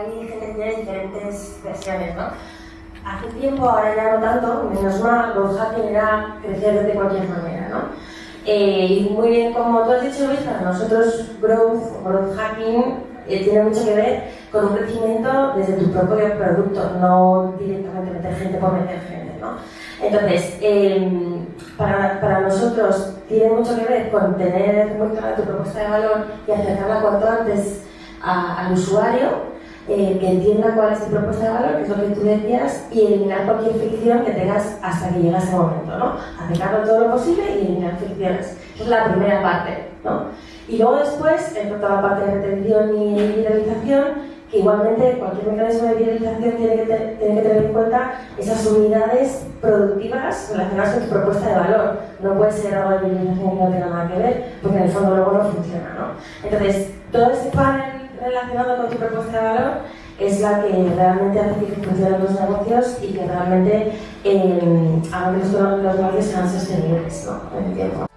hay gente que tiene diferentes versiones, ¿no? Hace tiempo, ahora ya no tanto, menos mal, lo fácil era crecer de cualquier manera, ¿no? Eh, y muy bien, como tú has dicho, Luis, para nosotros growth, growth hacking eh, tiene mucho que ver con un crecimiento desde tu propio producto, no directamente meter gente por meter gente, ¿no? Entonces, eh, para, para, nosotros tiene mucho que ver con tener muy clara tu propuesta de valor y acercarla cuanto antes a, al usuario eh, que entienda cuál es tu propuesta de valor, que es lo que tú decías, y eliminar cualquier fricción que tengas hasta que llegue ese momento, ¿no? Acercarlo todo lo posible y eliminar fricciones. Esa es la primera parte, ¿no? Y luego después entra toda la parte de retención y viralización, que igualmente cualquier mecanismo de viralización tiene que, tiene que tener en cuenta esas unidades productivas relacionadas con tu propuesta de valor. No puede ser algo de viralización que no tenga nada que ver, porque en el fondo luego no funciona, ¿no? Entonces, todo ese panel relacionado con tu propuesta de valor es la que realmente hace que funcionen los negocios y que realmente eh, que los, negocios sean sostenibles ¿no? en.